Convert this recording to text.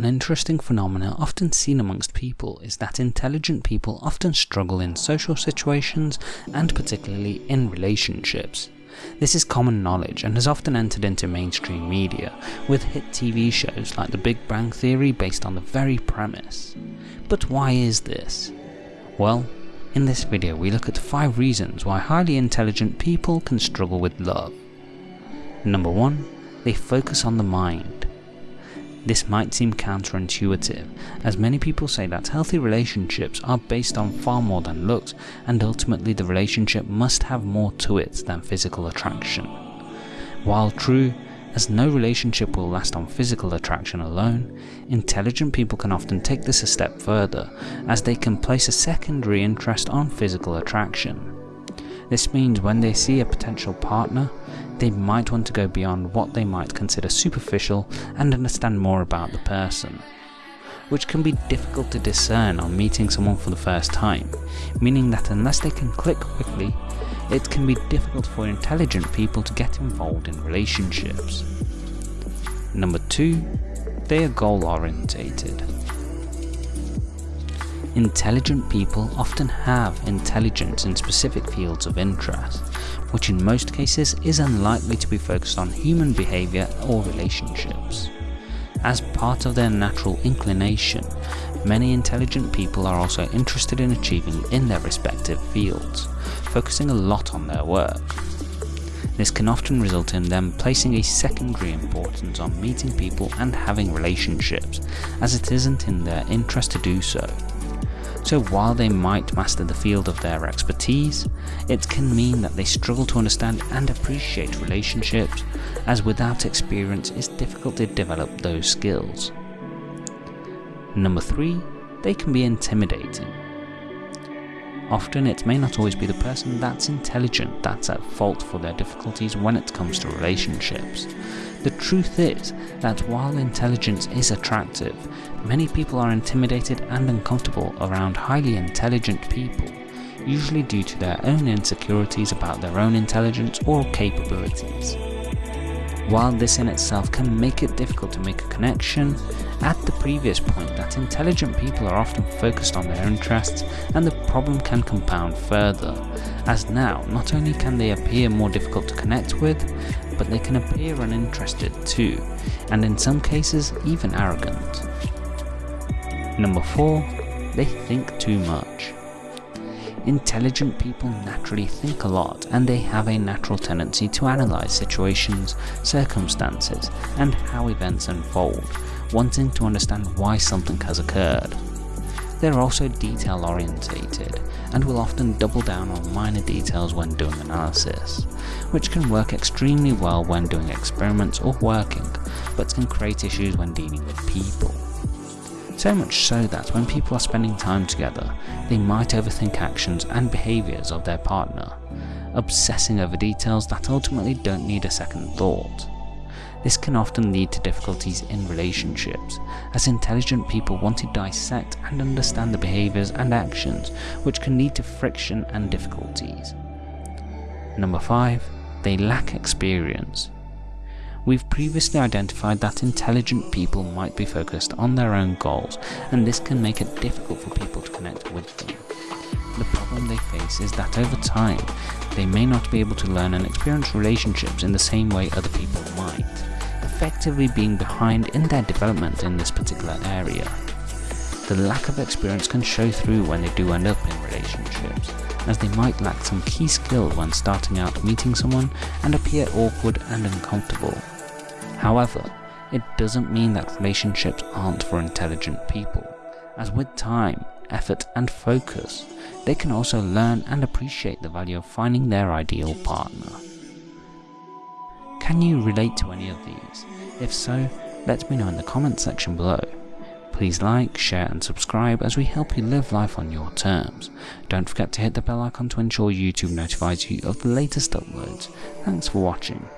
An interesting phenomenon often seen amongst people is that intelligent people often struggle in social situations and particularly in relationships. This is common knowledge and has often entered into mainstream media, with hit TV shows like The Big Bang Theory based on the very premise. But why is this? Well, in this video we look at 5 reasons why highly intelligent people can struggle with love. Number 1. They focus on the mind. This might seem counterintuitive, as many people say that healthy relationships are based on far more than looks, and ultimately the relationship must have more to it than physical attraction. While true, as no relationship will last on physical attraction alone, intelligent people can often take this a step further, as they can place a secondary interest on physical attraction. This means when they see a potential partner, they might want to go beyond what they might consider superficial and understand more about the person, which can be difficult to discern on meeting someone for the first time, meaning that unless they can click quickly, it can be difficult for intelligent people to get involved in relationships. Number 2. They are goal orientated. Intelligent people often have intelligence in specific fields of interest, which in most cases is unlikely to be focused on human behaviour or relationships. As part of their natural inclination, many intelligent people are also interested in achieving in their respective fields, focusing a lot on their work. This can often result in them placing a secondary importance on meeting people and having relationships, as it isn't in their interest to do so. So while they might master the field of their expertise, it can mean that they struggle to understand and appreciate relationships, as without experience it's difficult to develop those skills. Number 3. They can be intimidating. Often it may not always be the person that's intelligent that's at fault for their difficulties when it comes to relationships. The truth is that while intelligence is attractive, many people are intimidated and uncomfortable around highly intelligent people, usually due to their own insecurities about their own intelligence or capabilities. While this in itself can make it difficult to make a connection, at the previous point that intelligent people are often focused on their interests and the problem can compound further, as now not only can they appear more difficult to connect with, but they can appear uninterested too, and in some cases even arrogant. Number 4. They think too much. Intelligent people naturally think a lot and they have a natural tendency to analyse situations, circumstances and how events unfold, wanting to understand why something has occurred. They're also detail orientated and will often double down on minor details when doing analysis, which can work extremely well when doing experiments or working, but can create issues when dealing with people. So much so that when people are spending time together, they might overthink actions and behaviours of their partner, obsessing over details that ultimately don't need a second thought. This can often lead to difficulties in relationships, as intelligent people want to dissect and understand the behaviours and actions which can lead to friction and difficulties. Number 5. They lack experience. We've previously identified that intelligent people might be focused on their own goals, and this can make it difficult for people to connect with them. The problem they face is that over time, they may not be able to learn and experience relationships in the same way other people might, effectively being behind in their development in this particular area. The lack of experience can show through when they do end up in relationships, as they might lack some key skill when starting out meeting someone and appear awkward and uncomfortable. However, it doesn't mean that relationships aren't for intelligent people, as with time, effort and focus, they can also learn and appreciate the value of finding their ideal partner. Can you relate to any of these? If so, let me know in the comment section below. Please like, share and subscribe as we help you live life on your terms. Don't forget to hit the bell icon to ensure YouTube notifies you of the latest uploads. Thanks for watching.